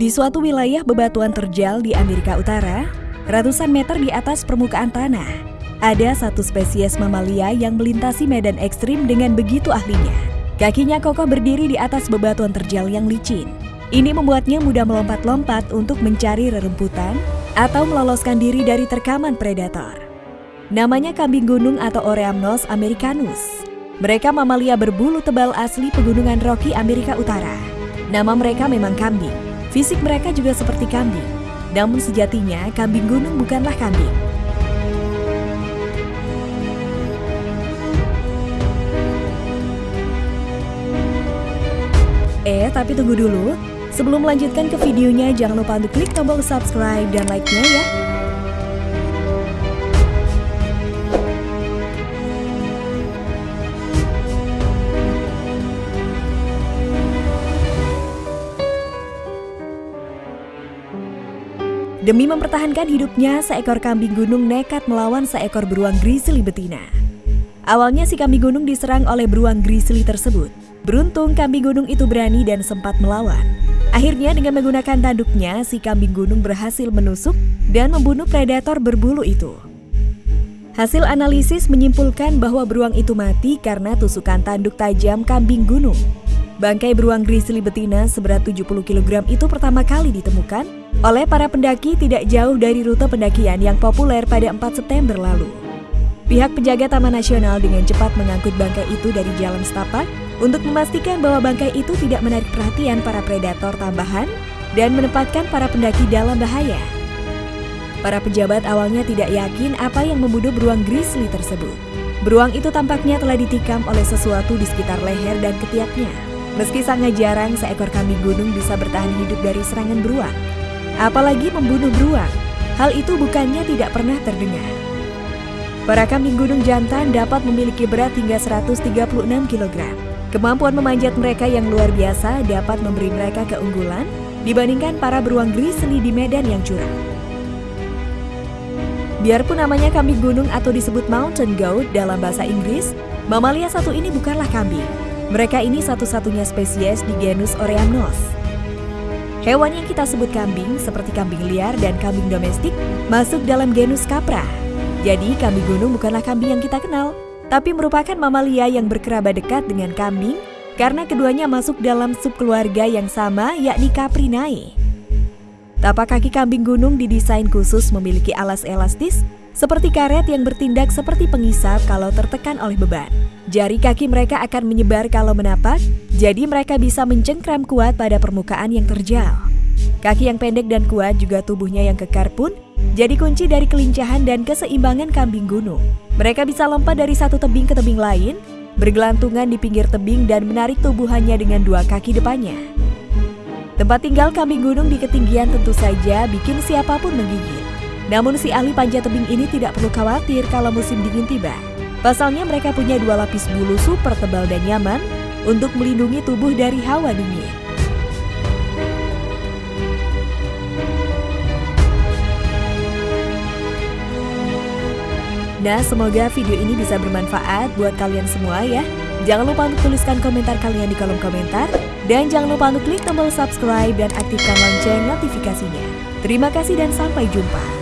Di suatu wilayah bebatuan terjal di Amerika Utara, ratusan meter di atas permukaan tanah, ada satu spesies mamalia yang melintasi medan ekstrim dengan begitu ahlinya. Kakinya kokoh berdiri di atas bebatuan terjal yang licin. Ini membuatnya mudah melompat-lompat untuk mencari rerumputan atau meloloskan diri dari terkaman predator. Namanya kambing gunung atau Oreamnos americanus. Mereka mamalia berbulu tebal asli pegunungan Rocky Amerika Utara. Nama mereka memang kambing. Fisik mereka juga seperti kambing. Namun sejatinya kambing gunung bukanlah kambing. Eh, tapi tunggu dulu. Sebelum melanjutkan ke videonya, jangan lupa untuk klik tombol subscribe dan like-nya ya. Demi mempertahankan hidupnya, seekor kambing gunung nekat melawan seekor beruang grizzly betina. Awalnya si kambing gunung diserang oleh beruang grizzly tersebut. Beruntung kambing gunung itu berani dan sempat melawan. Akhirnya dengan menggunakan tanduknya, si kambing gunung berhasil menusuk dan membunuh predator berbulu itu. Hasil analisis menyimpulkan bahwa beruang itu mati karena tusukan tanduk tajam kambing gunung. Bangkai beruang grizzly betina seberat 70 kg itu pertama kali ditemukan oleh para pendaki tidak jauh dari rute pendakian yang populer pada 4 September lalu. Pihak penjaga Taman Nasional dengan cepat mengangkut bangkai itu dari jalan setapak untuk memastikan bahwa bangkai itu tidak menarik perhatian para predator tambahan dan menempatkan para pendaki dalam bahaya. Para pejabat awalnya tidak yakin apa yang membunuh beruang grizzly tersebut. Beruang itu tampaknya telah ditikam oleh sesuatu di sekitar leher dan ketiaknya. Meski sangat jarang seekor kambing gunung bisa bertahan hidup dari serangan beruang. Apalagi membunuh beruang, hal itu bukannya tidak pernah terdengar. Para kambing gunung jantan dapat memiliki berat hingga 136 kg. Kemampuan memanjat mereka yang luar biasa dapat memberi mereka keunggulan dibandingkan para beruang grizzly di medan yang curam. Biarpun namanya kambing gunung atau disebut mountain goat dalam bahasa Inggris, mamalia satu ini bukanlah kambing. Mereka ini satu-satunya spesies di genus Oreamnos. Hewan yang kita sebut kambing, seperti kambing liar dan kambing domestik, masuk dalam genus Capra, jadi kambing gunung bukanlah kambing yang kita kenal, tapi merupakan mamalia yang berkerabat dekat dengan kambing karena keduanya masuk dalam subkeluarga yang sama yakni Caprinae. Tapak kaki kambing gunung didesain khusus memiliki alas elastis seperti karet yang bertindak seperti pengisap kalau tertekan oleh beban. Jari kaki mereka akan menyebar kalau menapak, jadi mereka bisa mencengkram kuat pada permukaan yang terjal. Kaki yang pendek dan kuat juga tubuhnya yang kekar pun jadi kunci dari kelincahan dan keseimbangan kambing gunung. Mereka bisa lompat dari satu tebing ke tebing lain, bergelantungan di pinggir tebing dan menarik tubuhannya dengan dua kaki depannya. Tempat tinggal kambing gunung di ketinggian tentu saja bikin siapa pun menggigit. Namun si ahli panjat tebing ini tidak perlu khawatir kalau musim dingin tiba. Pasalnya mereka punya dua lapis bulu super tebal dan nyaman untuk melindungi tubuh dari hawa dingin. Nah, semoga video ini bisa bermanfaat buat kalian semua ya. Jangan lupa untuk tuliskan komentar kalian di kolom komentar. Dan jangan lupa untuk klik tombol subscribe dan aktifkan lonceng notifikasinya. Terima kasih dan sampai jumpa.